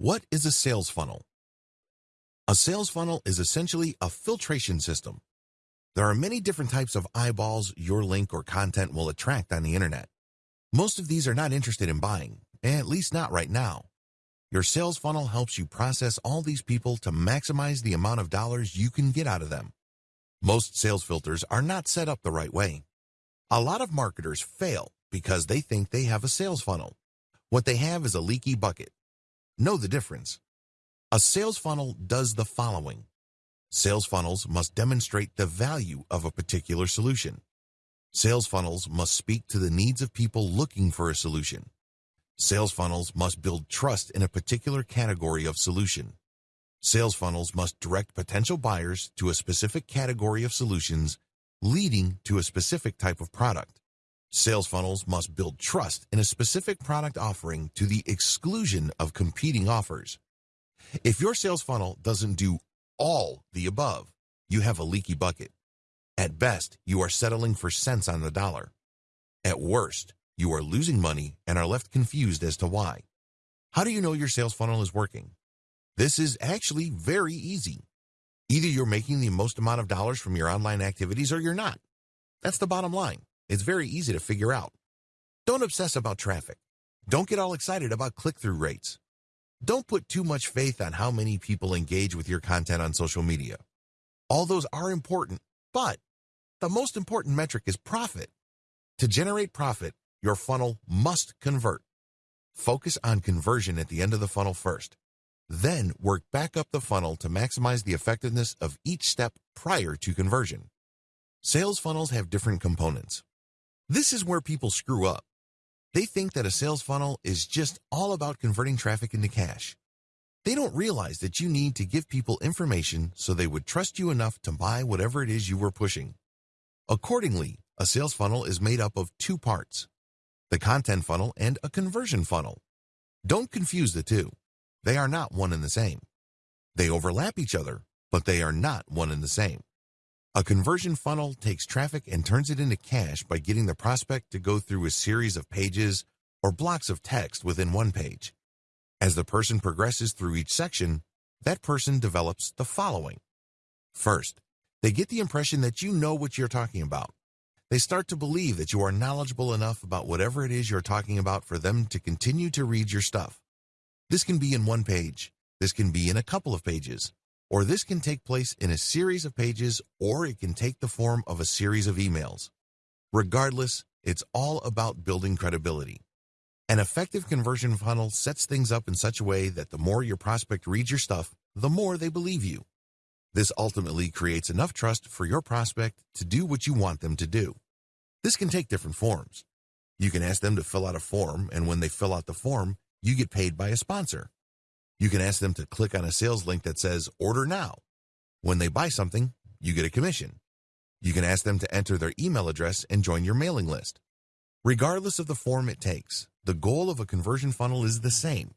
What is a sales funnel? A sales funnel is essentially a filtration system. There are many different types of eyeballs your link or content will attract on the internet. Most of these are not interested in buying, at least not right now. Your sales funnel helps you process all these people to maximize the amount of dollars you can get out of them. Most sales filters are not set up the right way. A lot of marketers fail because they think they have a sales funnel. What they have is a leaky bucket. Know the difference. A sales funnel does the following. Sales funnels must demonstrate the value of a particular solution. Sales funnels must speak to the needs of people looking for a solution. Sales funnels must build trust in a particular category of solution. Sales funnels must direct potential buyers to a specific category of solutions leading to a specific type of product. Sales funnels must build trust in a specific product offering to the exclusion of competing offers. If your sales funnel doesn't do all the above, you have a leaky bucket. At best, you are settling for cents on the dollar. At worst, you are losing money and are left confused as to why. How do you know your sales funnel is working? This is actually very easy. Either you're making the most amount of dollars from your online activities or you're not. That's the bottom line. It's very easy to figure out. Don't obsess about traffic. Don't get all excited about click-through rates. Don't put too much faith on how many people engage with your content on social media. All those are important, but the most important metric is profit. To generate profit, your funnel must convert. Focus on conversion at the end of the funnel first. Then work back up the funnel to maximize the effectiveness of each step prior to conversion. Sales funnels have different components. This is where people screw up. They think that a sales funnel is just all about converting traffic into cash. They don't realize that you need to give people information so they would trust you enough to buy whatever it is you were pushing. Accordingly, a sales funnel is made up of two parts, the content funnel and a conversion funnel. Don't confuse the two. They are not one and the same. They overlap each other, but they are not one and the same. A conversion funnel takes traffic and turns it into cash by getting the prospect to go through a series of pages or blocks of text within one page. As the person progresses through each section, that person develops the following. First, they get the impression that you know what you're talking about. They start to believe that you are knowledgeable enough about whatever it is you're talking about for them to continue to read your stuff. This can be in one page. This can be in a couple of pages or this can take place in a series of pages, or it can take the form of a series of emails. Regardless, it's all about building credibility. An effective conversion funnel sets things up in such a way that the more your prospect reads your stuff, the more they believe you. This ultimately creates enough trust for your prospect to do what you want them to do. This can take different forms. You can ask them to fill out a form, and when they fill out the form, you get paid by a sponsor. You can ask them to click on a sales link that says order now. When they buy something, you get a commission. You can ask them to enter their email address and join your mailing list. Regardless of the form it takes, the goal of a conversion funnel is the same.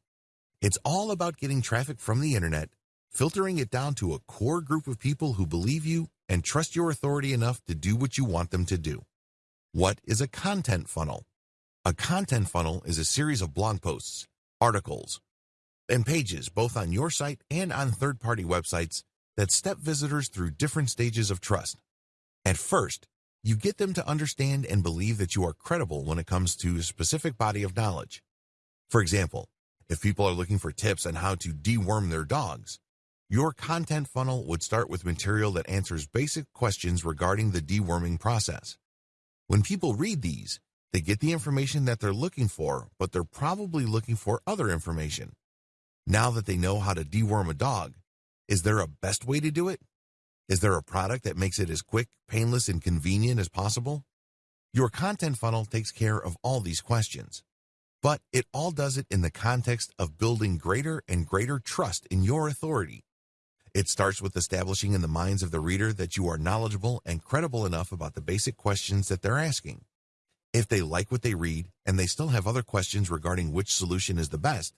It's all about getting traffic from the internet, filtering it down to a core group of people who believe you and trust your authority enough to do what you want them to do. What is a content funnel? A content funnel is a series of blog posts, articles, and pages both on your site and on third-party websites that step visitors through different stages of trust. At first, you get them to understand and believe that you are credible when it comes to a specific body of knowledge. For example, if people are looking for tips on how to deworm their dogs, your content funnel would start with material that answers basic questions regarding the deworming process. When people read these, they get the information that they're looking for, but they're probably looking for other information. Now that they know how to deworm a dog, is there a best way to do it? Is there a product that makes it as quick, painless, and convenient as possible? Your content funnel takes care of all these questions, but it all does it in the context of building greater and greater trust in your authority. It starts with establishing in the minds of the reader that you are knowledgeable and credible enough about the basic questions that they're asking. If they like what they read and they still have other questions regarding which solution is the best,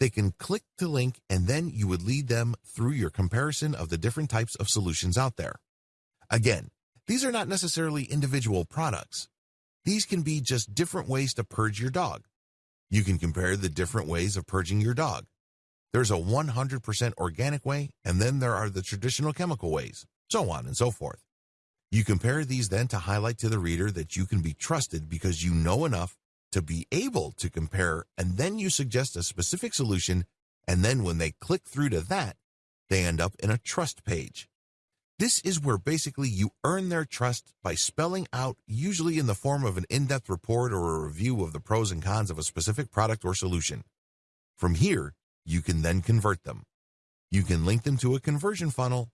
they can click the link and then you would lead them through your comparison of the different types of solutions out there. Again, these are not necessarily individual products. These can be just different ways to purge your dog. You can compare the different ways of purging your dog. There's a 100% organic way, and then there are the traditional chemical ways, so on and so forth. You compare these then to highlight to the reader that you can be trusted because you know enough to be able to compare, and then you suggest a specific solution, and then when they click through to that, they end up in a trust page. This is where basically you earn their trust by spelling out, usually in the form of an in-depth report or a review of the pros and cons of a specific product or solution. From here, you can then convert them. You can link them to a conversion funnel,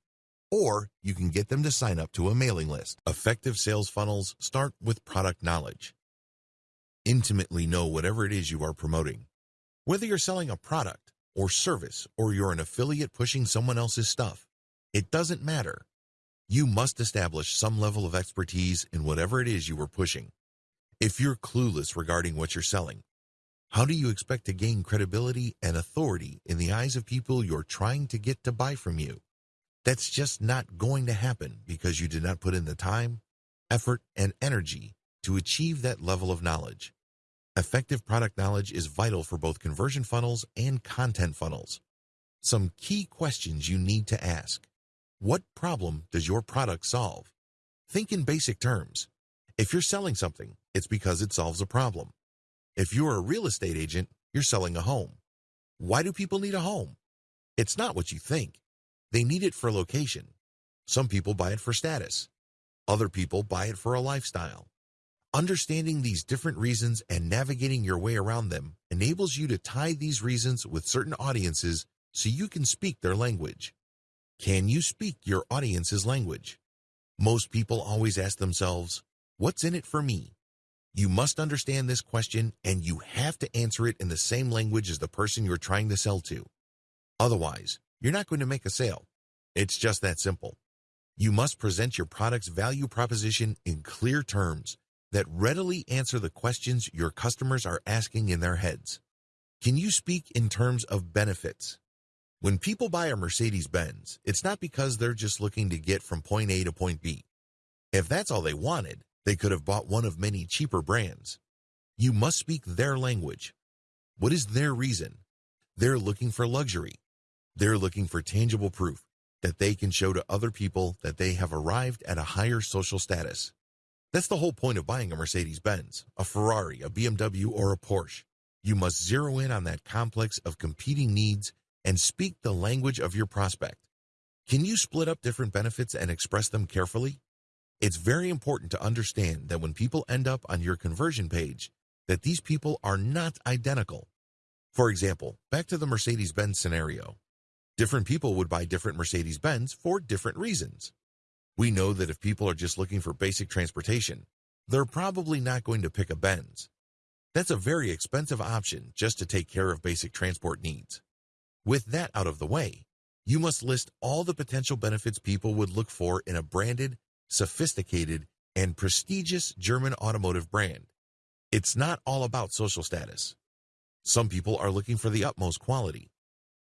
or you can get them to sign up to a mailing list. Effective sales funnels start with product knowledge. Intimately know whatever it is you are promoting. Whether you're selling a product or service or you're an affiliate pushing someone else's stuff, it doesn't matter. You must establish some level of expertise in whatever it is you are pushing. If you're clueless regarding what you're selling, how do you expect to gain credibility and authority in the eyes of people you're trying to get to buy from you? That's just not going to happen because you did not put in the time, effort, and energy to achieve that level of knowledge. Effective product knowledge is vital for both conversion funnels and content funnels. Some key questions you need to ask. What problem does your product solve? Think in basic terms. If you're selling something, it's because it solves a problem. If you're a real estate agent, you're selling a home. Why do people need a home? It's not what you think. They need it for location. Some people buy it for status. Other people buy it for a lifestyle. Understanding these different reasons and navigating your way around them enables you to tie these reasons with certain audiences so you can speak their language. Can you speak your audience's language? Most people always ask themselves, what's in it for me? You must understand this question and you have to answer it in the same language as the person you're trying to sell to. Otherwise, you're not going to make a sale. It's just that simple. You must present your product's value proposition in clear terms that readily answer the questions your customers are asking in their heads. Can you speak in terms of benefits? When people buy a Mercedes-Benz, it's not because they're just looking to get from point A to point B. If that's all they wanted, they could have bought one of many cheaper brands. You must speak their language. What is their reason? They're looking for luxury. They're looking for tangible proof that they can show to other people that they have arrived at a higher social status. That's the whole point of buying a Mercedes-Benz, a Ferrari, a BMW, or a Porsche. You must zero in on that complex of competing needs and speak the language of your prospect. Can you split up different benefits and express them carefully? It's very important to understand that when people end up on your conversion page, that these people are not identical. For example, back to the Mercedes-Benz scenario. Different people would buy different Mercedes-Benz for different reasons. We know that if people are just looking for basic transportation, they're probably not going to pick a Benz. That's a very expensive option just to take care of basic transport needs. With that out of the way, you must list all the potential benefits people would look for in a branded, sophisticated, and prestigious German automotive brand. It's not all about social status. Some people are looking for the utmost quality.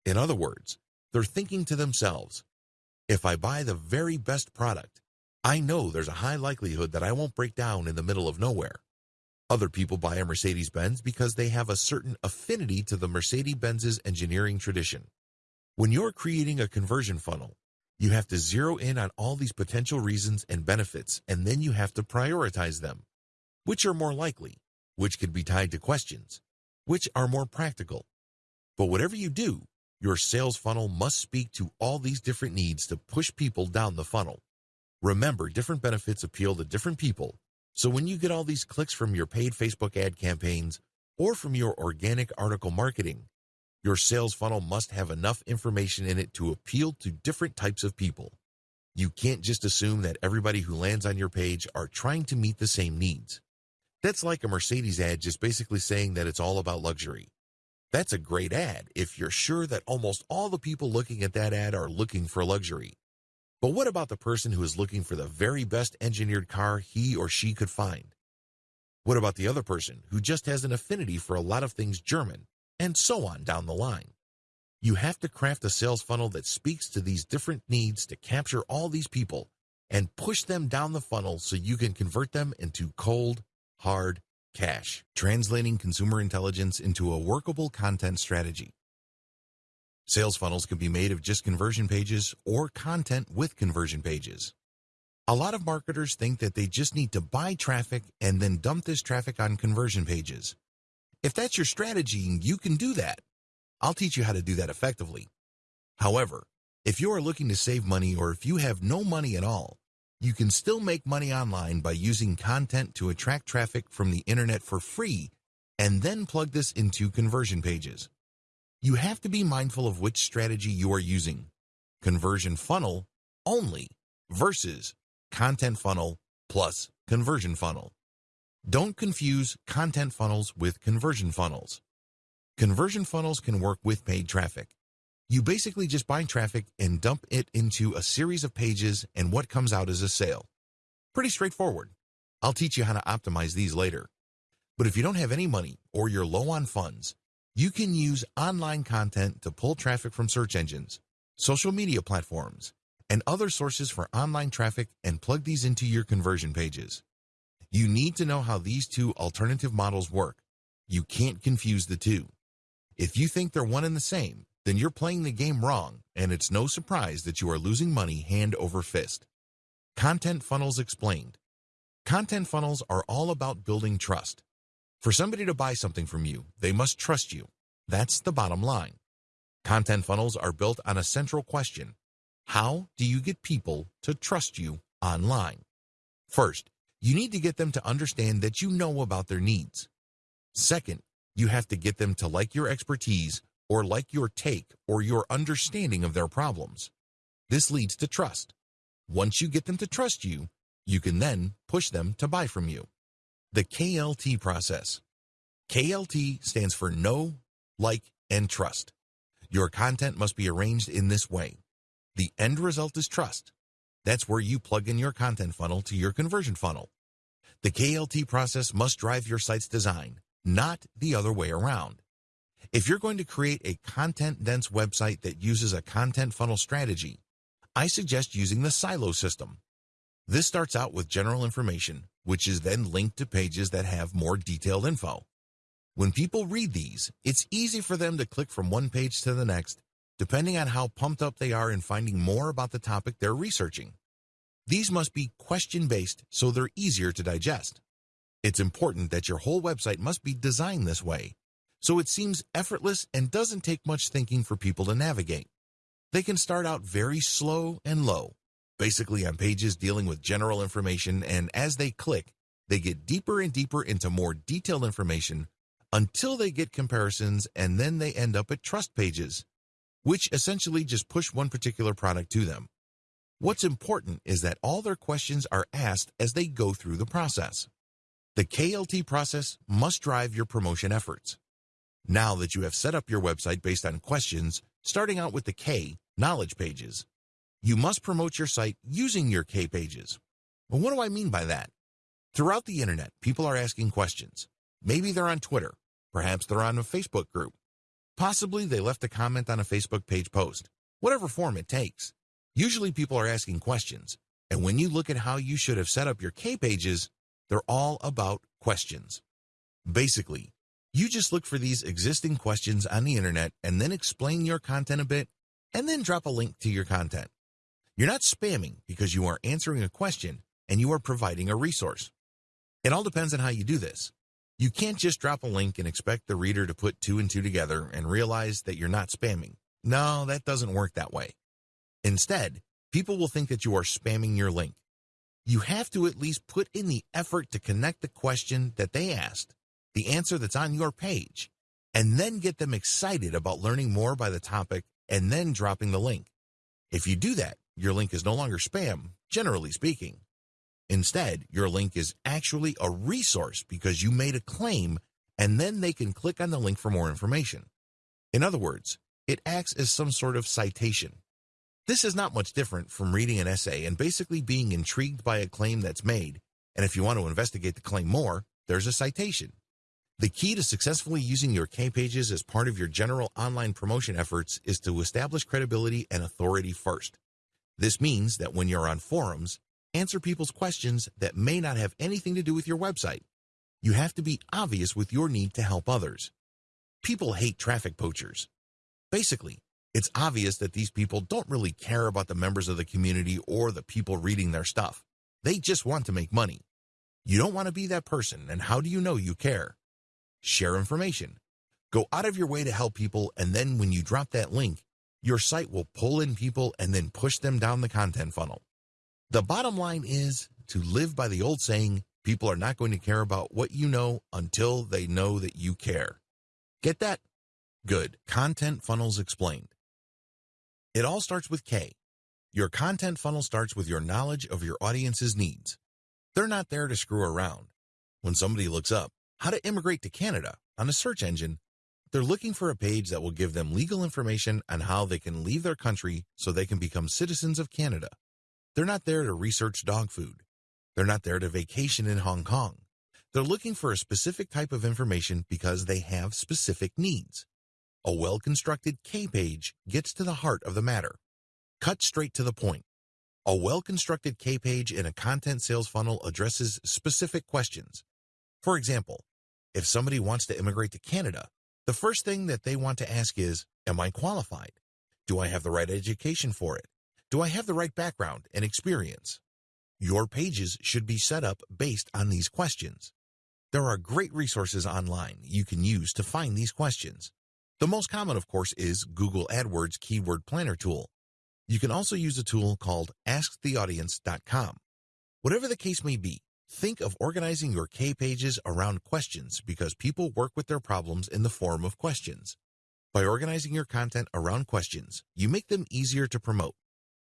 In other words, they're thinking to themselves, if I buy the very best product, I know there's a high likelihood that I won't break down in the middle of nowhere. Other people buy a Mercedes-Benz because they have a certain affinity to the Mercedes-Benz's engineering tradition. When you're creating a conversion funnel, you have to zero in on all these potential reasons and benefits, and then you have to prioritize them. Which are more likely? Which could be tied to questions? Which are more practical? But whatever you do, your sales funnel must speak to all these different needs to push people down the funnel. Remember, different benefits appeal to different people, so when you get all these clicks from your paid Facebook ad campaigns or from your organic article marketing, your sales funnel must have enough information in it to appeal to different types of people. You can't just assume that everybody who lands on your page are trying to meet the same needs. That's like a Mercedes ad just basically saying that it's all about luxury. That's a great ad if you're sure that almost all the people looking at that ad are looking for luxury. But what about the person who is looking for the very best engineered car he or she could find? What about the other person who just has an affinity for a lot of things German, and so on down the line? You have to craft a sales funnel that speaks to these different needs to capture all these people and push them down the funnel so you can convert them into cold, hard cash, translating consumer intelligence into a workable content strategy. Sales funnels can be made of just conversion pages or content with conversion pages. A lot of marketers think that they just need to buy traffic and then dump this traffic on conversion pages. If that's your strategy, you can do that. I'll teach you how to do that effectively. However, if you are looking to save money or if you have no money at all, you can still make money online by using content to attract traffic from the internet for free and then plug this into conversion pages. You have to be mindful of which strategy you are using. Conversion funnel only versus content funnel plus conversion funnel. Don't confuse content funnels with conversion funnels. Conversion funnels can work with paid traffic. You basically just buy traffic and dump it into a series of pages and what comes out is a sale. Pretty straightforward. I'll teach you how to optimize these later. But if you don't have any money or you're low on funds, you can use online content to pull traffic from search engines, social media platforms, and other sources for online traffic and plug these into your conversion pages. You need to know how these two alternative models work. You can't confuse the two. If you think they're one and the same, then you're playing the game wrong, and it's no surprise that you are losing money hand over fist. Content Funnels Explained Content funnels are all about building trust. For somebody to buy something from you, they must trust you. That's the bottom line. Content funnels are built on a central question. How do you get people to trust you online? First, you need to get them to understand that you know about their needs. Second, you have to get them to like your expertise or like your take or your understanding of their problems. This leads to trust. Once you get them to trust you, you can then push them to buy from you. The KLT process. KLT stands for know, like, and trust. Your content must be arranged in this way. The end result is trust. That's where you plug in your content funnel to your conversion funnel. The KLT process must drive your site's design, not the other way around. If you're going to create a content-dense website that uses a content funnel strategy, I suggest using the silo system. This starts out with general information, which is then linked to pages that have more detailed info. When people read these, it's easy for them to click from one page to the next, depending on how pumped up they are in finding more about the topic they're researching. These must be question-based so they're easier to digest. It's important that your whole website must be designed this way, so it seems effortless and doesn't take much thinking for people to navigate. They can start out very slow and low, basically on pages dealing with general information, and as they click, they get deeper and deeper into more detailed information until they get comparisons and then they end up at trust pages, which essentially just push one particular product to them. What's important is that all their questions are asked as they go through the process. The KLT process must drive your promotion efforts. Now that you have set up your website based on questions, starting out with the K, knowledge pages, you must promote your site using your K pages. Well, what do I mean by that? Throughout the internet, people are asking questions. Maybe they're on Twitter. Perhaps they're on a Facebook group. Possibly they left a comment on a Facebook page post. Whatever form it takes. Usually people are asking questions. And when you look at how you should have set up your K pages, they're all about questions. Basically, you just look for these existing questions on the internet and then explain your content a bit and then drop a link to your content. You're not spamming because you are answering a question and you are providing a resource. It all depends on how you do this. You can't just drop a link and expect the reader to put two and two together and realize that you're not spamming. No, that doesn't work that way. Instead, people will think that you are spamming your link. You have to at least put in the effort to connect the question that they asked the answer that's on your page, and then get them excited about learning more by the topic and then dropping the link. If you do that, your link is no longer spam, generally speaking. Instead, your link is actually a resource because you made a claim and then they can click on the link for more information. In other words, it acts as some sort of citation. This is not much different from reading an essay and basically being intrigued by a claim that's made, and if you want to investigate the claim more, there's a citation. The key to successfully using your K pages as part of your general online promotion efforts is to establish credibility and authority first. This means that when you're on forums, answer people's questions that may not have anything to do with your website. You have to be obvious with your need to help others. People hate traffic poachers. Basically, It's obvious that these people don't really care about the members of the community or the people reading their stuff. They just want to make money. You don't want to be that person, and how do you know you care? Share information. Go out of your way to help people, and then when you drop that link, your site will pull in people and then push them down the content funnel. The bottom line is to live by the old saying, people are not going to care about what you know until they know that you care. Get that? Good. Content Funnels Explained. It all starts with K. Your content funnel starts with your knowledge of your audience's needs. They're not there to screw around. When somebody looks up how to immigrate to Canada on a search engine, they're looking for a page that will give them legal information on how they can leave their country so they can become citizens of Canada. They're not there to research dog food. They're not there to vacation in Hong Kong. They're looking for a specific type of information because they have specific needs. A well-constructed K page gets to the heart of the matter. Cut straight to the point. A well-constructed K page in a content sales funnel addresses specific questions. For example, if somebody wants to immigrate to Canada, the first thing that they want to ask is, am I qualified? Do I have the right education for it? Do I have the right background and experience? Your pages should be set up based on these questions. There are great resources online you can use to find these questions. The most common, of course, is Google AdWords Keyword Planner tool. You can also use a tool called AskTheAudience.com. Whatever the case may be, think of organizing your K pages around questions because people work with their problems in the form of questions. By organizing your content around questions, you make them easier to promote.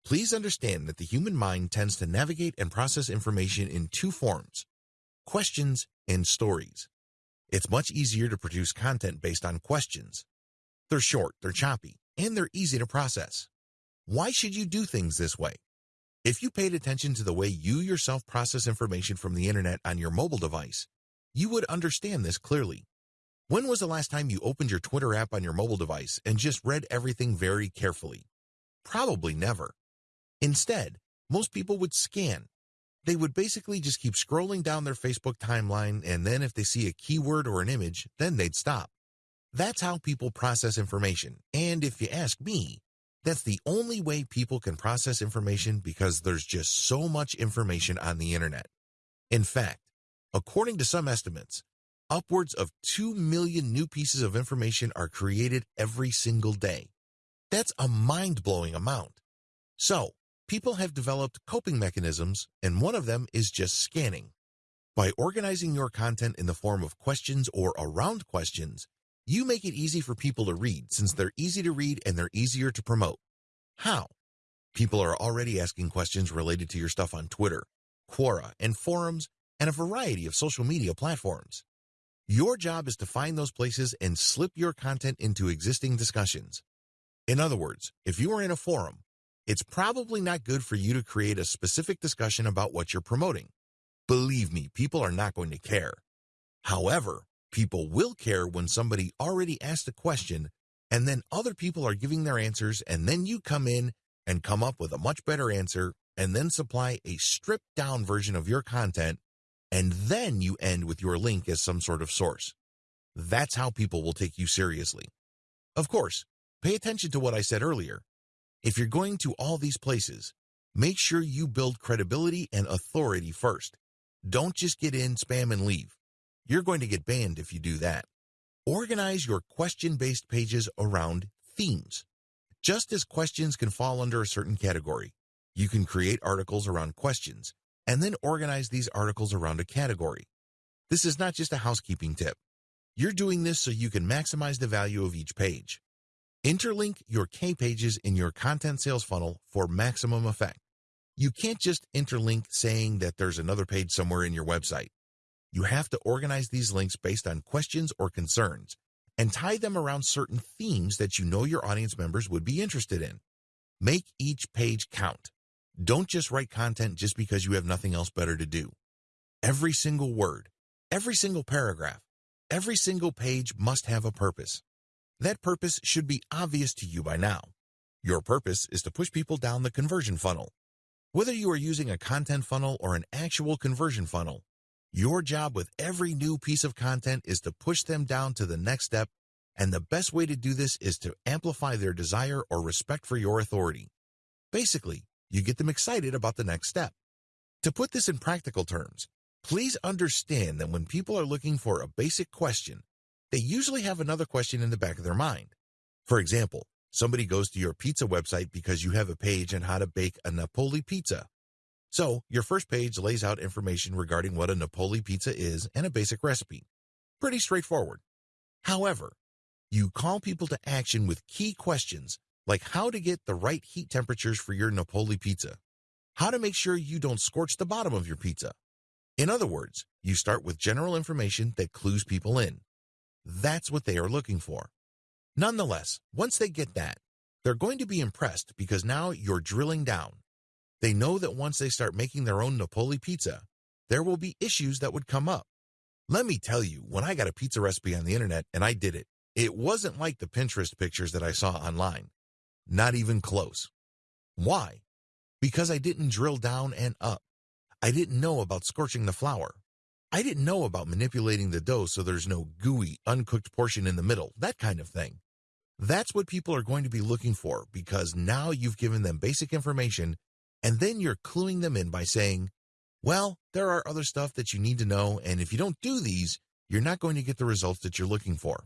Please understand that the human mind tends to navigate and process information in two forms, questions and stories. It's much easier to produce content based on questions. They're short, they're choppy, and they're easy to process. Why should you do things this way? If you paid attention to the way you yourself process information from the internet on your mobile device, you would understand this clearly. When was the last time you opened your Twitter app on your mobile device and just read everything very carefully? Probably never. Instead, most people would scan. They would basically just keep scrolling down their Facebook timeline, and then if they see a keyword or an image, then they'd stop. That's how people process information, and if you ask me, that's the only way people can process information because there's just so much information on the internet. In fact, according to some estimates, upwards of 2 million new pieces of information are created every single day. That's a mind-blowing amount. So, people have developed coping mechanisms, and one of them is just scanning. By organizing your content in the form of questions or around questions, you make it easy for people to read since they're easy to read and they're easier to promote. How? People are already asking questions related to your stuff on Twitter, Quora, and forums, and a variety of social media platforms. Your job is to find those places and slip your content into existing discussions. In other words, if you are in a forum, it's probably not good for you to create a specific discussion about what you're promoting. Believe me, people are not going to care. However, people will care when somebody already asked a question and then other people are giving their answers and then you come in and come up with a much better answer and then supply a stripped down version of your content and then you end with your link as some sort of source. That's how people will take you seriously. Of course, pay attention to what I said earlier. If you're going to all these places, make sure you build credibility and authority first. Don't just get in, spam, and leave. You're going to get banned if you do that. Organize your question-based pages around themes. Just as questions can fall under a certain category, you can create articles around questions and then organize these articles around a category. This is not just a housekeeping tip. You're doing this so you can maximize the value of each page. Interlink your K pages in your content sales funnel for maximum effect. You can't just interlink saying that there's another page somewhere in your website. You have to organize these links based on questions or concerns and tie them around certain themes that you know your audience members would be interested in. Make each page count. Don't just write content just because you have nothing else better to do. Every single word, every single paragraph, every single page must have a purpose. That purpose should be obvious to you by now. Your purpose is to push people down the conversion funnel. Whether you are using a content funnel or an actual conversion funnel, your job with every new piece of content is to push them down to the next step and the best way to do this is to amplify their desire or respect for your authority. Basically, you get them excited about the next step. To put this in practical terms, please understand that when people are looking for a basic question, they usually have another question in the back of their mind. For example, somebody goes to your pizza website because you have a page on how to bake a Napoli pizza. So, your first page lays out information regarding what a Napoli pizza is and a basic recipe. Pretty straightforward. However, you call people to action with key questions like how to get the right heat temperatures for your Napoli pizza, how to make sure you don't scorch the bottom of your pizza. In other words, you start with general information that clues people in. That's what they are looking for. Nonetheless, once they get that, they're going to be impressed because now you're drilling down. They know that once they start making their own Napoli pizza, there will be issues that would come up. Let me tell you, when I got a pizza recipe on the internet and I did it, it wasn't like the Pinterest pictures that I saw online. Not even close. Why? Because I didn't drill down and up. I didn't know about scorching the flour. I didn't know about manipulating the dough so there's no gooey, uncooked portion in the middle, that kind of thing. That's what people are going to be looking for because now you've given them basic information and then you're cluing them in by saying, well, there are other stuff that you need to know and if you don't do these, you're not going to get the results that you're looking for.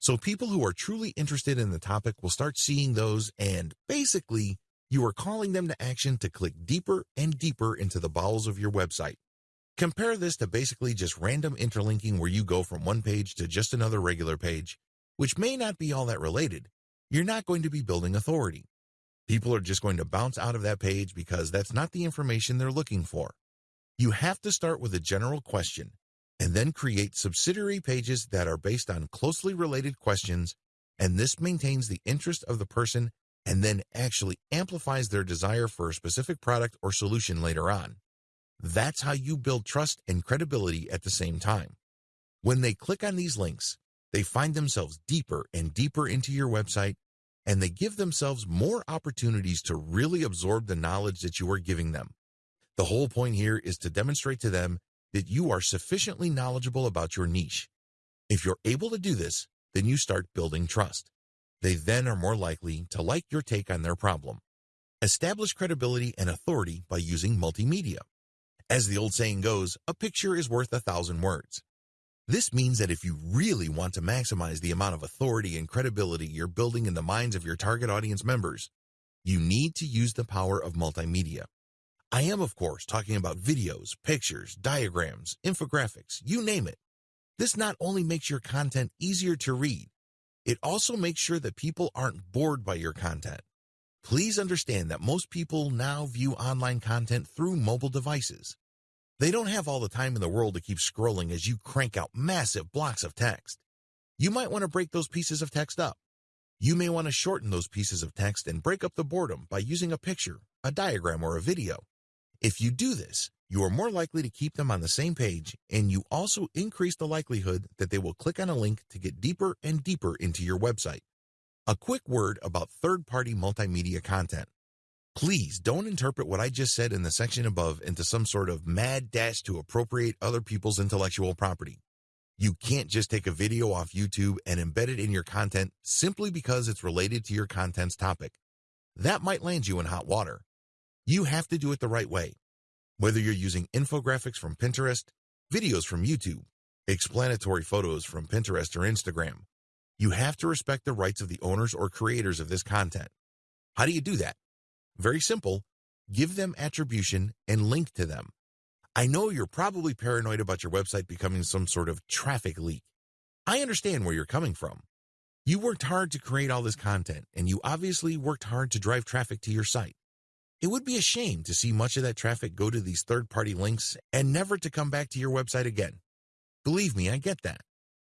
So people who are truly interested in the topic will start seeing those and basically you are calling them to action to click deeper and deeper into the bowels of your website. Compare this to basically just random interlinking where you go from one page to just another regular page, which may not be all that related. You're not going to be building authority. People are just going to bounce out of that page because that's not the information they're looking for. You have to start with a general question and then create subsidiary pages that are based on closely related questions, and this maintains the interest of the person and then actually amplifies their desire for a specific product or solution later on. That's how you build trust and credibility at the same time. When they click on these links, they find themselves deeper and deeper into your website, and they give themselves more opportunities to really absorb the knowledge that you are giving them. The whole point here is to demonstrate to them that you are sufficiently knowledgeable about your niche. If you're able to do this, then you start building trust. They then are more likely to like your take on their problem. Establish credibility and authority by using multimedia. As the old saying goes, a picture is worth a thousand words. This means that if you really want to maximize the amount of authority and credibility you're building in the minds of your target audience members, you need to use the power of multimedia. I am, of course, talking about videos, pictures, diagrams, infographics, you name it. This not only makes your content easier to read, it also makes sure that people aren't bored by your content. Please understand that most people now view online content through mobile devices. They don't have all the time in the world to keep scrolling as you crank out massive blocks of text. You might want to break those pieces of text up. You may want to shorten those pieces of text and break up the boredom by using a picture, a diagram, or a video. If you do this, you are more likely to keep them on the same page, and you also increase the likelihood that they will click on a link to get deeper and deeper into your website. A quick word about third-party multimedia content. Please don't interpret what I just said in the section above into some sort of mad dash to appropriate other people's intellectual property. You can't just take a video off YouTube and embed it in your content simply because it's related to your content's topic. That might land you in hot water. You have to do it the right way. Whether you're using infographics from Pinterest, videos from YouTube, explanatory photos from Pinterest or Instagram, you have to respect the rights of the owners or creators of this content. How do you do that? Very simple. Give them attribution and link to them. I know you're probably paranoid about your website becoming some sort of traffic leak. I understand where you're coming from. You worked hard to create all this content, and you obviously worked hard to drive traffic to your site. It would be a shame to see much of that traffic go to these third-party links and never to come back to your website again. Believe me, I get that.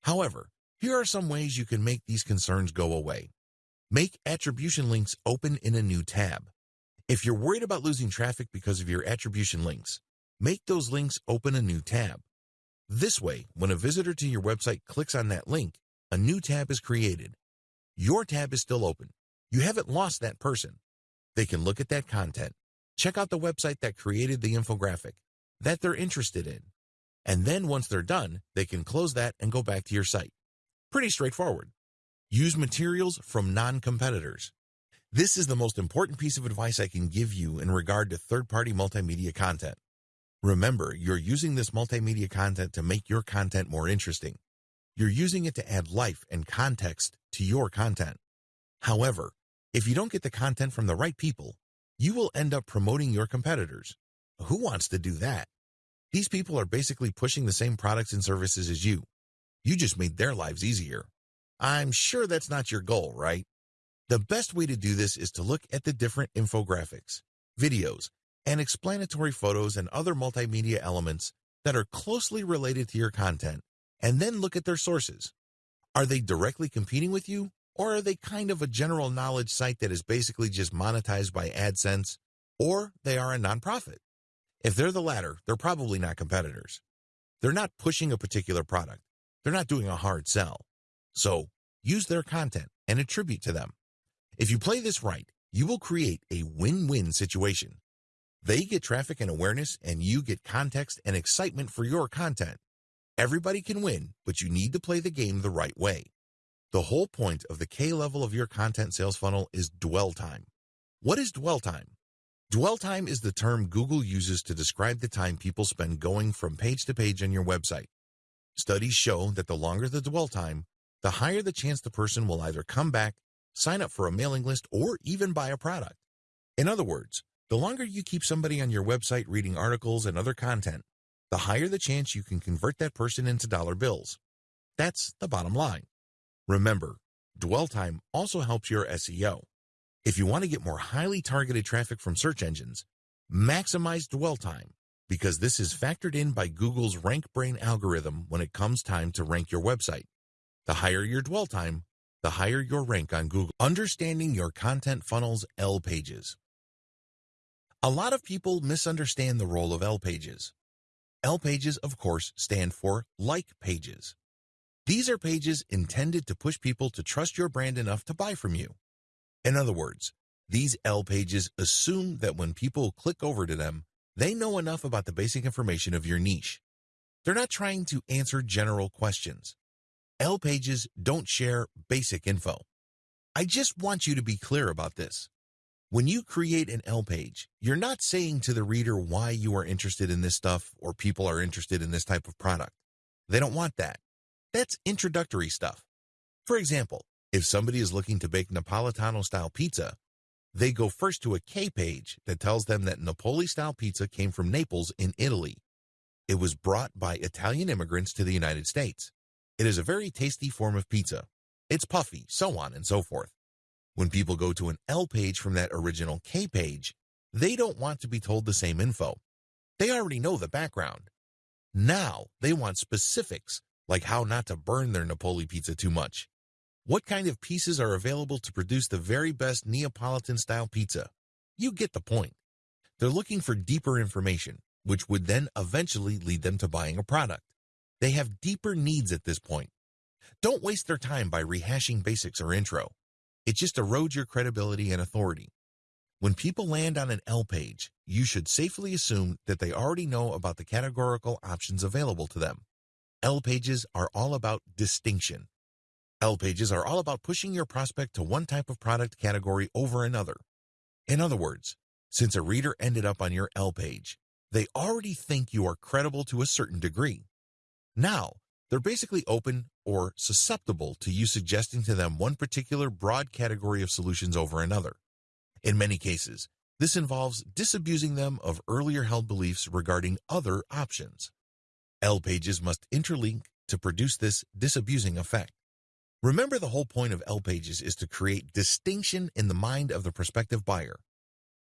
However, here are some ways you can make these concerns go away. Make attribution links open in a new tab. If you're worried about losing traffic because of your attribution links, make those links open a new tab. This way, when a visitor to your website clicks on that link, a new tab is created. Your tab is still open. You haven't lost that person. They can look at that content, check out the website that created the infographic that they're interested in. And then once they're done, they can close that and go back to your site. Pretty straightforward. Use materials from non-competitors. This is the most important piece of advice I can give you in regard to third-party multimedia content. Remember, you're using this multimedia content to make your content more interesting. You're using it to add life and context to your content. However, if you don't get the content from the right people, you will end up promoting your competitors. Who wants to do that? These people are basically pushing the same products and services as you. You just made their lives easier. I'm sure that's not your goal, right? The best way to do this is to look at the different infographics, videos, and explanatory photos and other multimedia elements that are closely related to your content, and then look at their sources. Are they directly competing with you, or are they kind of a general knowledge site that is basically just monetized by AdSense, or they are a nonprofit? If they're the latter, they're probably not competitors. They're not pushing a particular product. They're not doing a hard sell. So use their content and attribute to them. If you play this right, you will create a win-win situation. They get traffic and awareness, and you get context and excitement for your content. Everybody can win, but you need to play the game the right way. The whole point of the K level of your content sales funnel is dwell time. What is dwell time? Dwell time is the term Google uses to describe the time people spend going from page to page on your website. Studies show that the longer the dwell time, the higher the chance the person will either come back sign up for a mailing list, or even buy a product. In other words, the longer you keep somebody on your website reading articles and other content, the higher the chance you can convert that person into dollar bills. That's the bottom line. Remember, dwell time also helps your SEO. If you want to get more highly targeted traffic from search engines, maximize dwell time because this is factored in by Google's RankBrain algorithm when it comes time to rank your website. The higher your dwell time, the higher your rank on Google. Understanding your content funnels L pages. A lot of people misunderstand the role of L pages. L pages, of course, stand for like pages. These are pages intended to push people to trust your brand enough to buy from you. In other words, these L pages assume that when people click over to them, they know enough about the basic information of your niche. They're not trying to answer general questions. L pages don't share basic info. I just want you to be clear about this. When you create an L page, you're not saying to the reader why you are interested in this stuff or people are interested in this type of product. They don't want that. That's introductory stuff. For example, if somebody is looking to bake Napolitano-style pizza, they go first to a K page that tells them that Napoli-style pizza came from Naples in Italy. It was brought by Italian immigrants to the United States. It is a very tasty form of pizza. It's puffy, so on and so forth. When people go to an L page from that original K page, they don't want to be told the same info. They already know the background. Now they want specifics, like how not to burn their Napoli pizza too much. What kind of pieces are available to produce the very best Neapolitan-style pizza? You get the point. They're looking for deeper information, which would then eventually lead them to buying a product. They have deeper needs at this point. Don't waste their time by rehashing basics or intro. It just erodes your credibility and authority. When people land on an L page, you should safely assume that they already know about the categorical options available to them. L pages are all about distinction. L pages are all about pushing your prospect to one type of product category over another. In other words, since a reader ended up on your L page, they already think you are credible to a certain degree. Now, they're basically open or susceptible to you suggesting to them one particular broad category of solutions over another. In many cases, this involves disabusing them of earlier held beliefs regarding other options. L pages must interlink to produce this disabusing effect. Remember the whole point of L pages is to create distinction in the mind of the prospective buyer.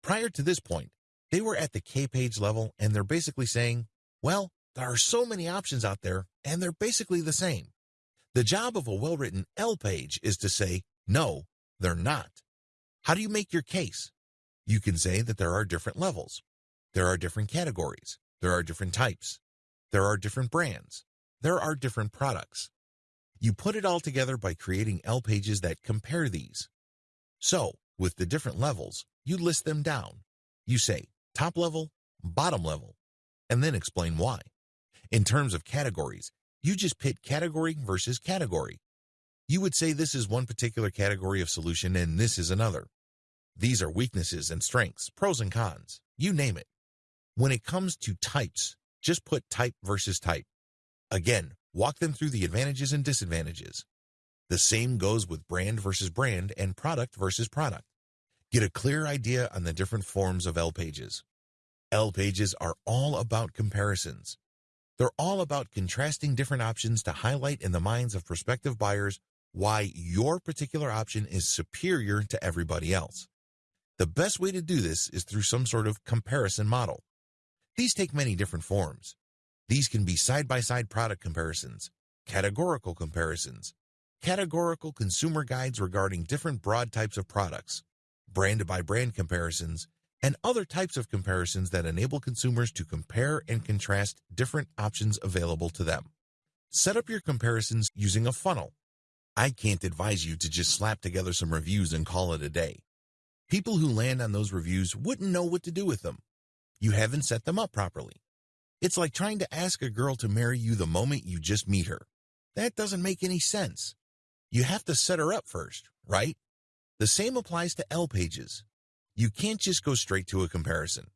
Prior to this point, they were at the K page level and they're basically saying, well, there are so many options out there, and they're basically the same. The job of a well-written L page is to say, no, they're not. How do you make your case? You can say that there are different levels. There are different categories. There are different types. There are different brands. There are different products. You put it all together by creating L pages that compare these. So, with the different levels, you list them down. You say top level, bottom level, and then explain why. In terms of categories, you just pit category versus category. You would say this is one particular category of solution and this is another. These are weaknesses and strengths, pros and cons, you name it. When it comes to types, just put type versus type. Again, walk them through the advantages and disadvantages. The same goes with brand versus brand and product versus product. Get a clear idea on the different forms of L pages. L pages are all about comparisons. They're all about contrasting different options to highlight in the minds of prospective buyers why your particular option is superior to everybody else. The best way to do this is through some sort of comparison model. These take many different forms. These can be side-by-side -side product comparisons, categorical comparisons, categorical consumer guides regarding different broad types of products, brand-by-brand -brand comparisons, and other types of comparisons that enable consumers to compare and contrast different options available to them. Set up your comparisons using a funnel. I can't advise you to just slap together some reviews and call it a day. People who land on those reviews wouldn't know what to do with them. You haven't set them up properly. It's like trying to ask a girl to marry you the moment you just meet her. That doesn't make any sense. You have to set her up first, right? The same applies to L pages. You can't just go straight to a comparison.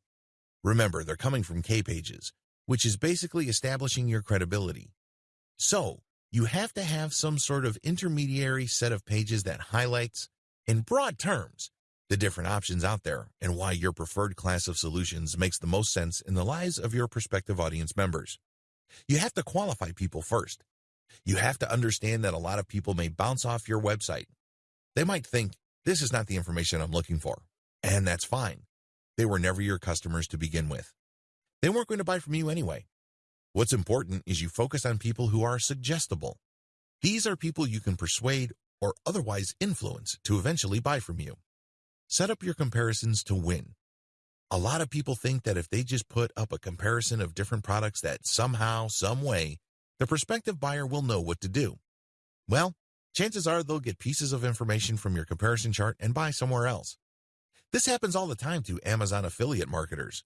Remember, they're coming from K pages, which is basically establishing your credibility. So, you have to have some sort of intermediary set of pages that highlights, in broad terms, the different options out there and why your preferred class of solutions makes the most sense in the lives of your prospective audience members. You have to qualify people first. You have to understand that a lot of people may bounce off your website. They might think, this is not the information I'm looking for. And that's fine. They were never your customers to begin with. They weren't going to buy from you anyway. What's important is you focus on people who are suggestible. These are people you can persuade or otherwise influence to eventually buy from you. Set up your comparisons to win. A lot of people think that if they just put up a comparison of different products that somehow, some way, the prospective buyer will know what to do. Well, chances are they'll get pieces of information from your comparison chart and buy somewhere else. This happens all the time to Amazon affiliate marketers.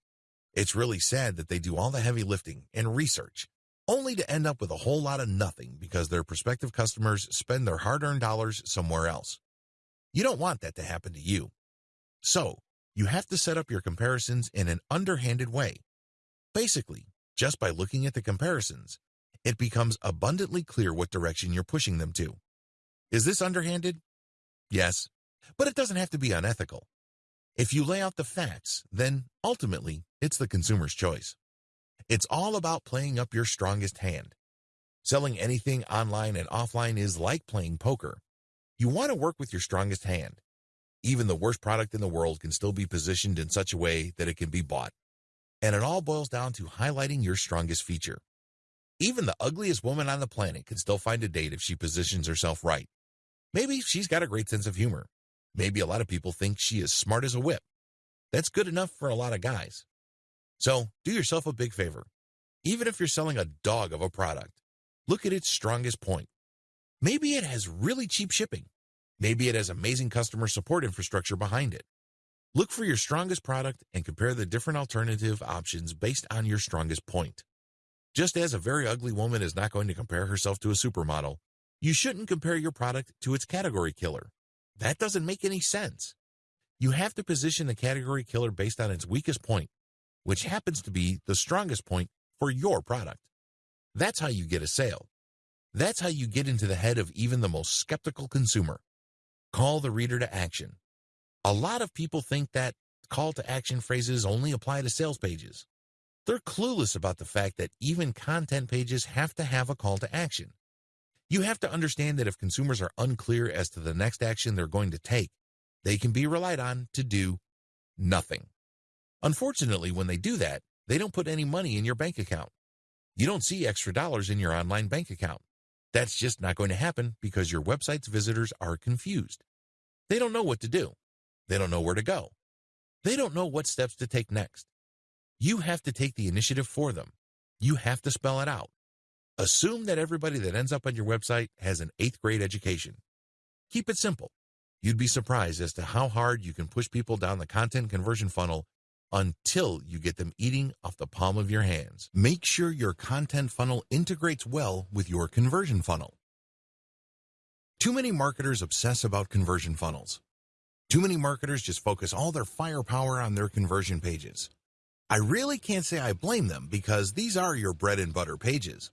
It's really sad that they do all the heavy lifting and research, only to end up with a whole lot of nothing because their prospective customers spend their hard-earned dollars somewhere else. You don't want that to happen to you. So, you have to set up your comparisons in an underhanded way. Basically, just by looking at the comparisons, it becomes abundantly clear what direction you're pushing them to. Is this underhanded? Yes, but it doesn't have to be unethical. If you lay out the facts, then ultimately it's the consumer's choice. It's all about playing up your strongest hand. Selling anything online and offline is like playing poker. You want to work with your strongest hand. Even the worst product in the world can still be positioned in such a way that it can be bought. And it all boils down to highlighting your strongest feature. Even the ugliest woman on the planet can still find a date if she positions herself right. Maybe she's got a great sense of humor. Maybe a lot of people think she is smart as a whip. That's good enough for a lot of guys. So do yourself a big favor. Even if you're selling a dog of a product, look at its strongest point. Maybe it has really cheap shipping. Maybe it has amazing customer support infrastructure behind it. Look for your strongest product and compare the different alternative options based on your strongest point. Just as a very ugly woman is not going to compare herself to a supermodel, you shouldn't compare your product to its category killer. That doesn't make any sense. You have to position the category killer based on its weakest point, which happens to be the strongest point for your product. That's how you get a sale. That's how you get into the head of even the most skeptical consumer. Call the reader to action. A lot of people think that call to action phrases only apply to sales pages. They're clueless about the fact that even content pages have to have a call to action. You have to understand that if consumers are unclear as to the next action they're going to take, they can be relied on to do nothing. Unfortunately, when they do that, they don't put any money in your bank account. You don't see extra dollars in your online bank account. That's just not going to happen because your website's visitors are confused. They don't know what to do. They don't know where to go. They don't know what steps to take next. You have to take the initiative for them. You have to spell it out. Assume that everybody that ends up on your website has an eighth grade education. Keep it simple. You'd be surprised as to how hard you can push people down the content conversion funnel until you get them eating off the palm of your hands. Make sure your content funnel integrates well with your conversion funnel. Too many marketers obsess about conversion funnels. Too many marketers just focus all their firepower on their conversion pages. I really can't say I blame them because these are your bread and butter pages.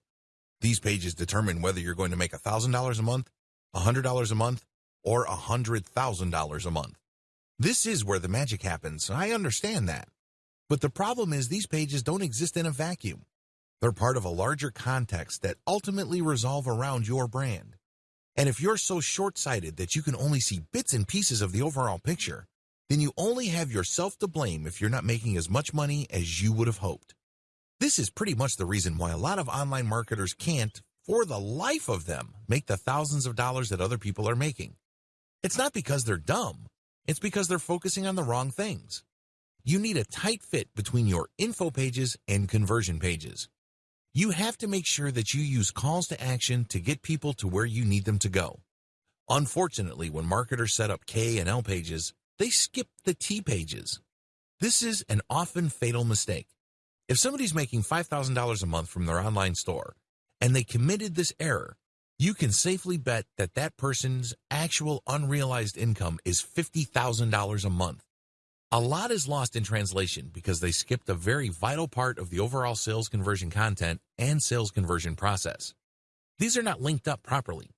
These pages determine whether you're going to make $1,000 a month, $100 a month, or $100,000 a month. This is where the magic happens. I understand that. But the problem is these pages don't exist in a vacuum. They're part of a larger context that ultimately resolve around your brand. And if you're so short-sighted that you can only see bits and pieces of the overall picture, then you only have yourself to blame if you're not making as much money as you would have hoped. This is pretty much the reason why a lot of online marketers can't, for the life of them, make the thousands of dollars that other people are making. It's not because they're dumb. It's because they're focusing on the wrong things. You need a tight fit between your info pages and conversion pages. You have to make sure that you use calls to action to get people to where you need them to go. Unfortunately, when marketers set up K and L pages, they skip the T pages. This is an often fatal mistake. If somebody's making $5,000 a month from their online store and they committed this error, you can safely bet that that person's actual unrealized income is $50,000 a month. A lot is lost in translation because they skipped a very vital part of the overall sales conversion content and sales conversion process. These are not linked up properly.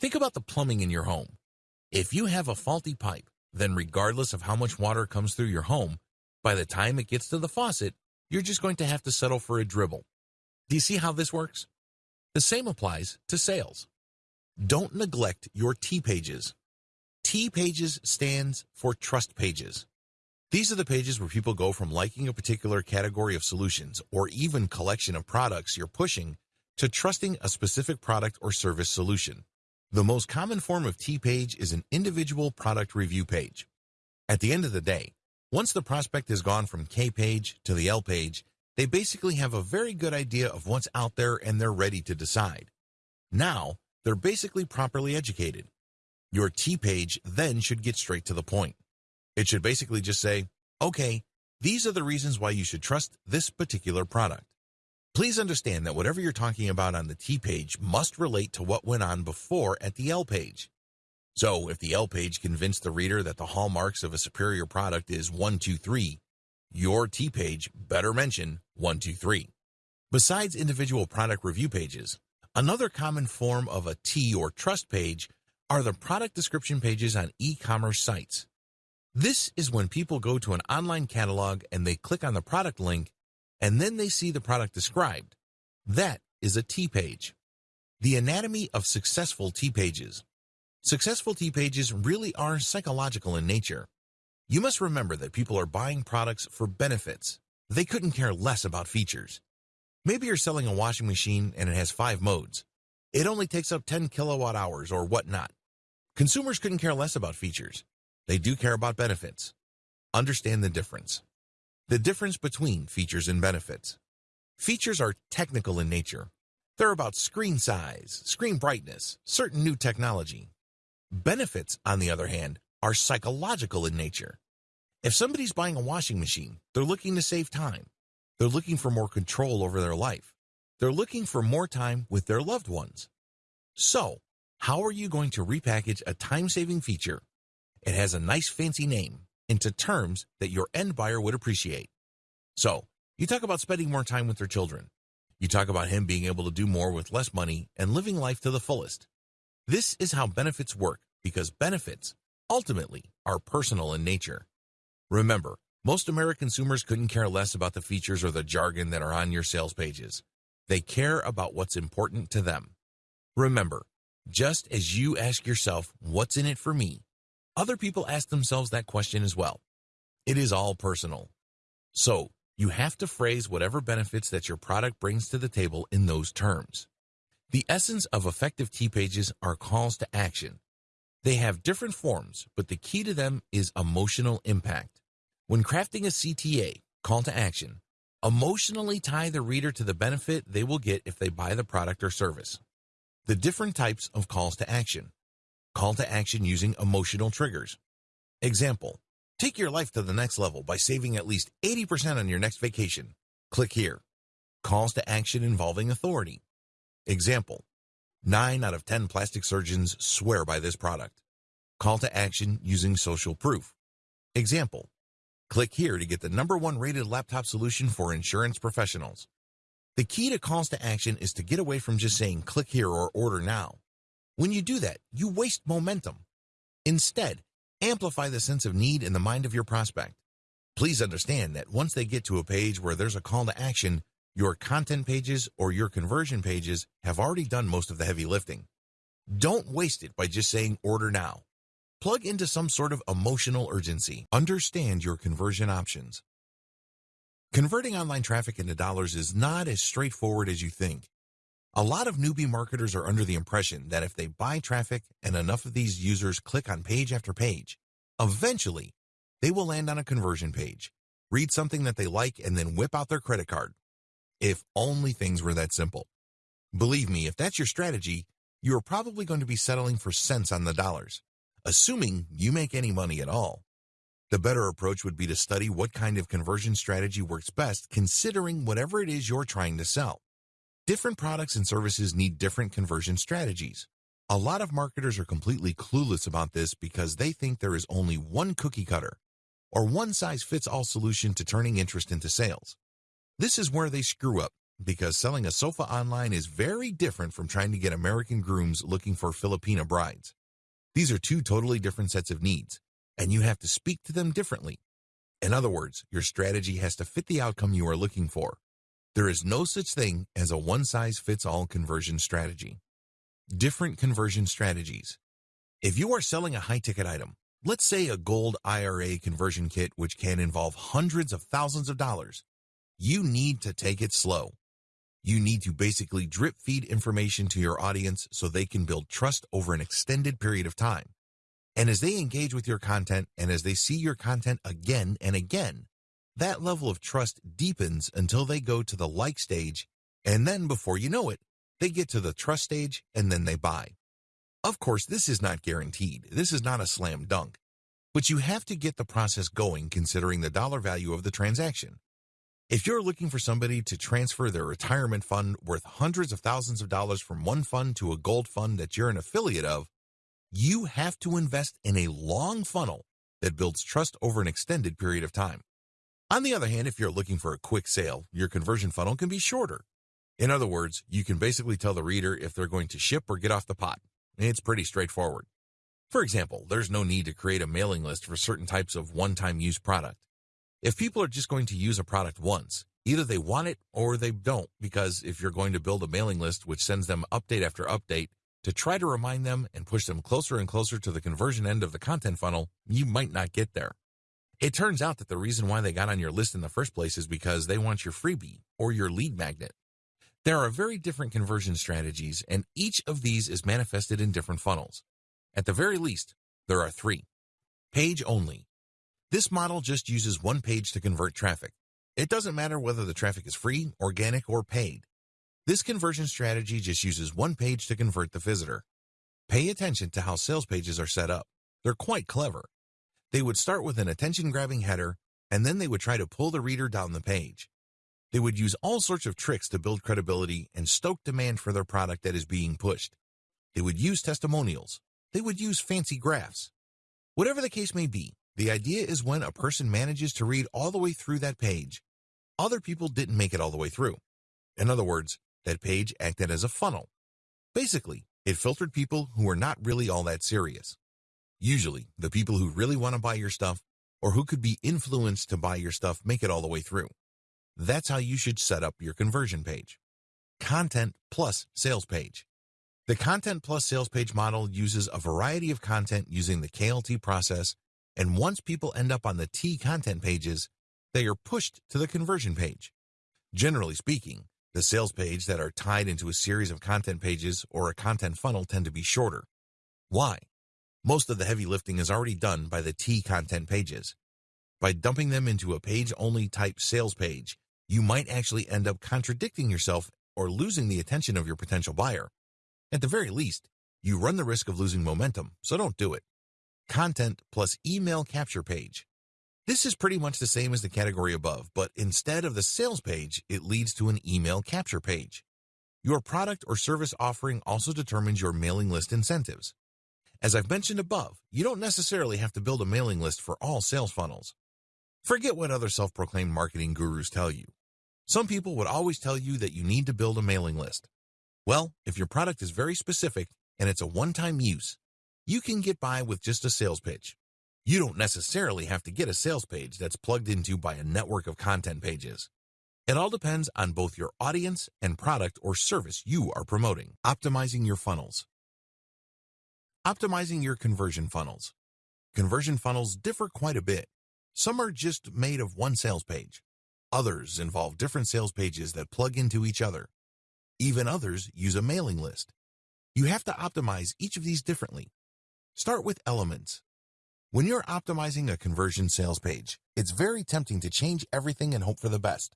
Think about the plumbing in your home. If you have a faulty pipe, then regardless of how much water comes through your home, by the time it gets to the faucet, you're just going to have to settle for a dribble. Do you see how this works? The same applies to sales. Don't neglect your T pages. T pages stands for trust pages. These are the pages where people go from liking a particular category of solutions or even collection of products you're pushing to trusting a specific product or service solution. The most common form of T page is an individual product review page. At the end of the day, once the prospect has gone from K page to the L page, they basically have a very good idea of what's out there and they're ready to decide. Now, they're basically properly educated. Your T page then should get straight to the point. It should basically just say, okay, these are the reasons why you should trust this particular product. Please understand that whatever you're talking about on the T page must relate to what went on before at the L page. So if the L page convinced the reader that the hallmarks of a superior product is 1, 2, 3, your T page better mention 1, 2, 3. Besides individual product review pages, another common form of a T or trust page are the product description pages on e-commerce sites. This is when people go to an online catalog and they click on the product link and then they see the product described. That is a T page. The anatomy of successful T pages. Successful T pages really are psychological in nature. You must remember that people are buying products for benefits. They couldn't care less about features. Maybe you're selling a washing machine and it has five modes. It only takes up 10 kilowatt hours or whatnot. Consumers couldn't care less about features. They do care about benefits. Understand the difference. The difference between features and benefits. Features are technical in nature. They're about screen size, screen brightness, certain new technology. Benefits, on the other hand, are psychological in nature. If somebody's buying a washing machine, they're looking to save time. They're looking for more control over their life. They're looking for more time with their loved ones. So, how are you going to repackage a time-saving feature? It has a nice fancy name into terms that your end buyer would appreciate. So, you talk about spending more time with their children. You talk about him being able to do more with less money and living life to the fullest. This is how benefits work because benefits ultimately are personal in nature. Remember, most American consumers couldn't care less about the features or the jargon that are on your sales pages. They care about what's important to them. Remember, just as you ask yourself, what's in it for me? Other people ask themselves that question as well. It is all personal. So, you have to phrase whatever benefits that your product brings to the table in those terms. The essence of effective T pages are calls to action. They have different forms, but the key to them is emotional impact. When crafting a CTA, call to action, emotionally tie the reader to the benefit they will get if they buy the product or service. The different types of calls to action. Call to action using emotional triggers. Example, take your life to the next level by saving at least 80% on your next vacation. Click here. Calls to action involving authority. Example, Nine out of 10 plastic surgeons swear by this product. Call to action using social proof. Example, click here to get the number one rated laptop solution for insurance professionals. The key to calls to action is to get away from just saying click here or order now. When you do that, you waste momentum. Instead, amplify the sense of need in the mind of your prospect. Please understand that once they get to a page where there's a call to action, your content pages or your conversion pages have already done most of the heavy lifting. Don't waste it by just saying order now. Plug into some sort of emotional urgency. Understand your conversion options. Converting online traffic into dollars is not as straightforward as you think. A lot of newbie marketers are under the impression that if they buy traffic and enough of these users click on page after page, eventually they will land on a conversion page, read something that they like, and then whip out their credit card. If only things were that simple. Believe me, if that's your strategy, you are probably going to be settling for cents on the dollars, assuming you make any money at all. The better approach would be to study what kind of conversion strategy works best considering whatever it is you're trying to sell. Different products and services need different conversion strategies. A lot of marketers are completely clueless about this because they think there is only one cookie cutter or one size fits all solution to turning interest into sales. This is where they screw up because selling a sofa online is very different from trying to get American grooms looking for Filipina brides. These are two totally different sets of needs, and you have to speak to them differently. In other words, your strategy has to fit the outcome you are looking for. There is no such thing as a one-size-fits-all conversion strategy. Different conversion strategies. If you are selling a high-ticket item, let's say a gold IRA conversion kit which can involve hundreds of thousands of dollars, you need to take it slow. You need to basically drip feed information to your audience so they can build trust over an extended period of time. And as they engage with your content and as they see your content again and again, that level of trust deepens until they go to the like stage. And then before you know it, they get to the trust stage and then they buy. Of course, this is not guaranteed. This is not a slam dunk. But you have to get the process going considering the dollar value of the transaction. If you're looking for somebody to transfer their retirement fund worth hundreds of thousands of dollars from one fund to a gold fund that you're an affiliate of, you have to invest in a long funnel that builds trust over an extended period of time. On the other hand, if you're looking for a quick sale, your conversion funnel can be shorter. In other words, you can basically tell the reader if they're going to ship or get off the pot. It's pretty straightforward. For example, there's no need to create a mailing list for certain types of one-time use product. If people are just going to use a product once, either they want it or they don't, because if you're going to build a mailing list which sends them update after update, to try to remind them and push them closer and closer to the conversion end of the content funnel, you might not get there. It turns out that the reason why they got on your list in the first place is because they want your freebie or your lead magnet. There are very different conversion strategies, and each of these is manifested in different funnels. At the very least, there are three. Page only. This model just uses one page to convert traffic. It doesn't matter whether the traffic is free, organic, or paid. This conversion strategy just uses one page to convert the visitor. Pay attention to how sales pages are set up. They're quite clever. They would start with an attention-grabbing header, and then they would try to pull the reader down the page. They would use all sorts of tricks to build credibility and stoke demand for their product that is being pushed. They would use testimonials. They would use fancy graphs. Whatever the case may be, the idea is when a person manages to read all the way through that page, other people didn't make it all the way through. In other words, that page acted as a funnel. Basically, it filtered people who were not really all that serious. Usually, the people who really want to buy your stuff or who could be influenced to buy your stuff make it all the way through. That's how you should set up your conversion page. Content plus sales page. The Content plus sales page model uses a variety of content using the KLT process, and once people end up on the T content pages, they are pushed to the conversion page. Generally speaking, the sales page that are tied into a series of content pages or a content funnel tend to be shorter. Why? Most of the heavy lifting is already done by the T content pages. By dumping them into a page-only type sales page, you might actually end up contradicting yourself or losing the attention of your potential buyer. At the very least, you run the risk of losing momentum, so don't do it. Content plus email capture page. This is pretty much the same as the category above, but instead of the sales page, it leads to an email capture page. Your product or service offering also determines your mailing list incentives. As I've mentioned above, you don't necessarily have to build a mailing list for all sales funnels. Forget what other self-proclaimed marketing gurus tell you. Some people would always tell you that you need to build a mailing list. Well, if your product is very specific and it's a one-time use, you can get by with just a sales pitch. You don't necessarily have to get a sales page that's plugged into by a network of content pages. It all depends on both your audience and product or service you are promoting. Optimizing your funnels. Optimizing your conversion funnels. Conversion funnels differ quite a bit. Some are just made of one sales page. Others involve different sales pages that plug into each other. Even others use a mailing list. You have to optimize each of these differently. Start with elements. When you're optimizing a conversion sales page, it's very tempting to change everything and hope for the best.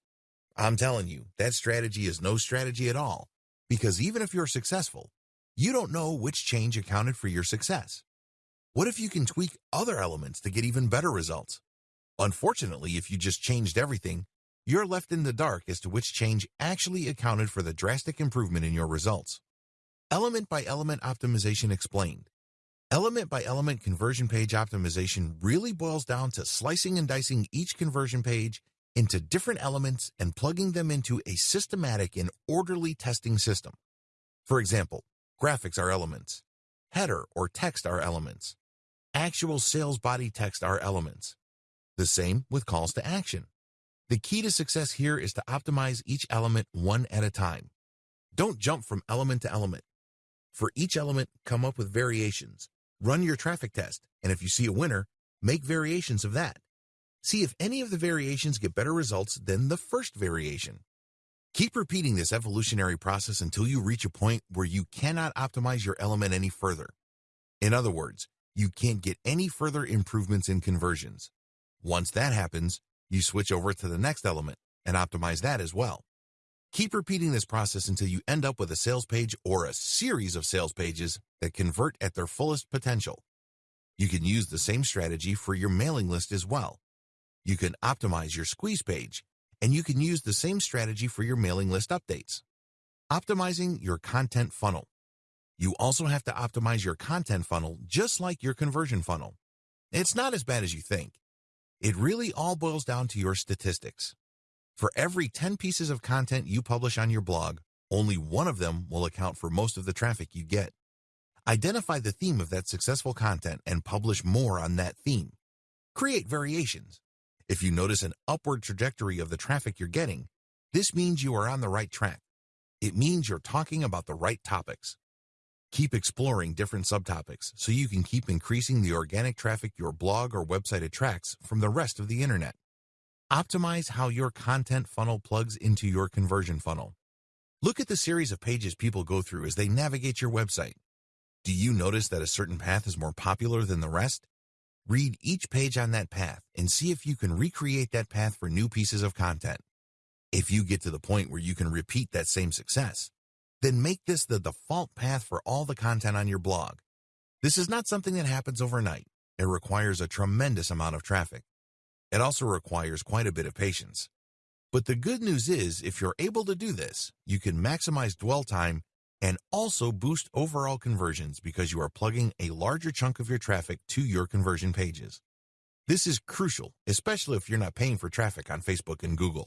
I'm telling you, that strategy is no strategy at all, because even if you're successful, you don't know which change accounted for your success. What if you can tweak other elements to get even better results? Unfortunately, if you just changed everything, you're left in the dark as to which change actually accounted for the drastic improvement in your results. Element by element optimization explained. Element by element conversion page optimization really boils down to slicing and dicing each conversion page into different elements and plugging them into a systematic and orderly testing system. For example, graphics are elements. Header or text are elements. Actual sales body text are elements. The same with calls to action. The key to success here is to optimize each element one at a time. Don't jump from element to element. For each element, come up with variations. Run your traffic test, and if you see a winner, make variations of that. See if any of the variations get better results than the first variation. Keep repeating this evolutionary process until you reach a point where you cannot optimize your element any further. In other words, you can't get any further improvements in conversions. Once that happens, you switch over to the next element and optimize that as well. Keep repeating this process until you end up with a sales page or a series of sales pages that convert at their fullest potential. You can use the same strategy for your mailing list as well. You can optimize your squeeze page, and you can use the same strategy for your mailing list updates. Optimizing your content funnel. You also have to optimize your content funnel just like your conversion funnel. It's not as bad as you think. It really all boils down to your statistics. For every 10 pieces of content you publish on your blog, only one of them will account for most of the traffic you get. Identify the theme of that successful content and publish more on that theme. Create variations. If you notice an upward trajectory of the traffic you're getting, this means you are on the right track. It means you're talking about the right topics. Keep exploring different subtopics so you can keep increasing the organic traffic your blog or website attracts from the rest of the internet. Optimize how your content funnel plugs into your conversion funnel. Look at the series of pages people go through as they navigate your website. Do you notice that a certain path is more popular than the rest? Read each page on that path and see if you can recreate that path for new pieces of content. If you get to the point where you can repeat that same success, then make this the default path for all the content on your blog. This is not something that happens overnight. It requires a tremendous amount of traffic. It also requires quite a bit of patience. But the good news is if you're able to do this, you can maximize dwell time and also boost overall conversions because you are plugging a larger chunk of your traffic to your conversion pages. This is crucial, especially if you're not paying for traffic on Facebook and Google.